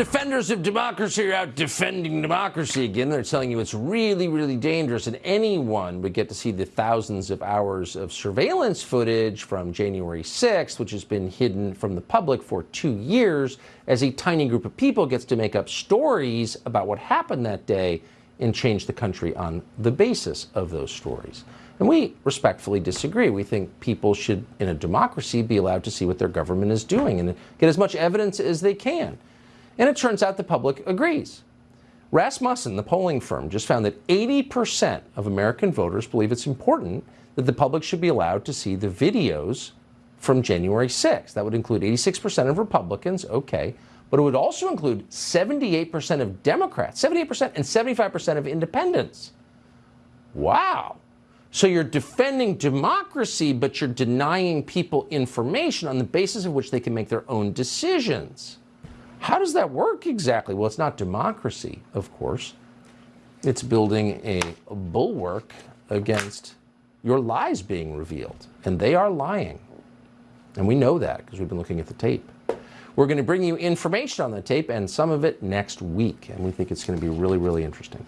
Defenders of democracy are out defending democracy again. They're telling you it's really, really dangerous, and anyone would get to see the thousands of hours of surveillance footage from January 6th, which has been hidden from the public for two years, as a tiny group of people gets to make up stories about what happened that day and change the country on the basis of those stories. And we respectfully disagree. We think people should, in a democracy, be allowed to see what their government is doing and get as much evidence as they can. And it turns out the public agrees. Rasmussen, the polling firm, just found that 80% of American voters believe it's important that the public should be allowed to see the videos from January 6th. That would include 86% of Republicans, okay, but it would also include 78% of Democrats, 78% and 75% of independents. Wow. So you're defending democracy, but you're denying people information on the basis of which they can make their own decisions. How does that work exactly? Well, it's not democracy, of course. It's building a bulwark against your lies being revealed. And they are lying. And we know that because we've been looking at the tape. We're going to bring you information on the tape and some of it next week. And we think it's going to be really, really interesting.